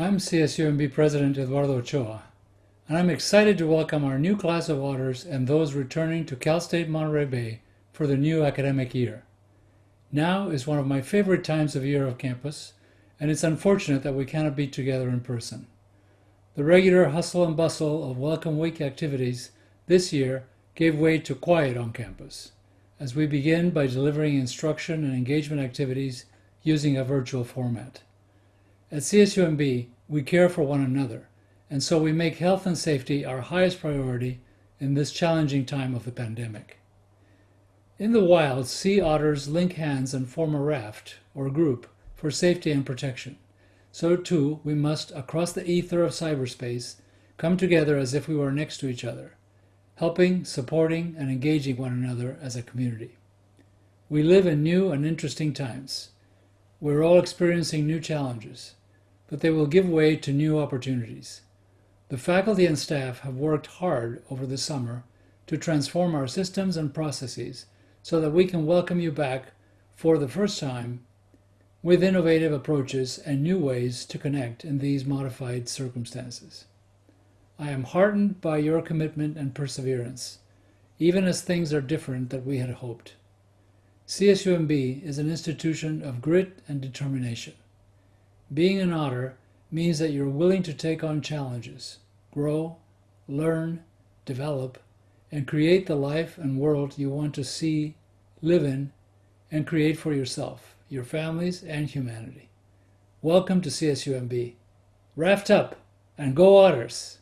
I'm CSUMB President Eduardo Ochoa, and I'm excited to welcome our new class of Otters and those returning to Cal State Monterey Bay for the new academic year. Now is one of my favorite times of year of campus, and it's unfortunate that we cannot be together in person. The regular hustle and bustle of Welcome Week activities this year gave way to quiet on campus, as we begin by delivering instruction and engagement activities using a virtual format. At CSUMB, we care for one another, and so we make health and safety our highest priority in this challenging time of the pandemic. In the wild, sea otters link hands and form a raft, or group, for safety and protection. So too, we must, across the ether of cyberspace, come together as if we were next to each other, helping, supporting, and engaging one another as a community. We live in new and interesting times. We're all experiencing new challenges but they will give way to new opportunities. The faculty and staff have worked hard over the summer to transform our systems and processes so that we can welcome you back for the first time with innovative approaches and new ways to connect in these modified circumstances. I am heartened by your commitment and perseverance, even as things are different than we had hoped. CSUMB is an institution of grit and determination. Being an otter means that you're willing to take on challenges, grow, learn, develop, and create the life and world you want to see, live in, and create for yourself, your families, and humanity. Welcome to CSUMB. Raft up and go Otters!